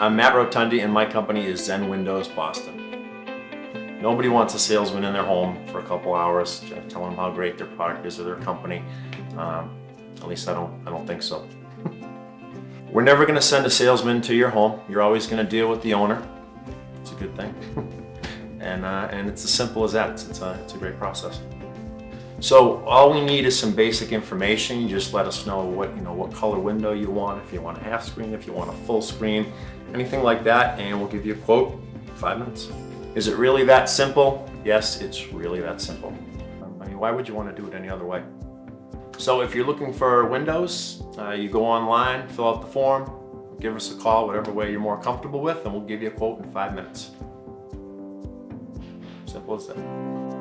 I'm Matt Rotundi and my company is Zen Windows Boston. Nobody wants a salesman in their home for a couple hours telling them how great their product is or their company. Um, at least I don't, I don't think so. We're never going to send a salesman to your home. You're always going to deal with the owner. It's a good thing. and, uh, and it's as simple as that. It's, it's, a, it's a great process. So all we need is some basic information. You just let us know what, you know, what color window you want, if you want a half screen, if you want a full screen, anything like that, and we'll give you a quote in five minutes. Is it really that simple? Yes, it's really that simple. I mean, why would you want to do it any other way? So if you're looking for windows, uh, you go online, fill out the form, give us a call, whatever way you're more comfortable with, and we'll give you a quote in five minutes. Simple as that.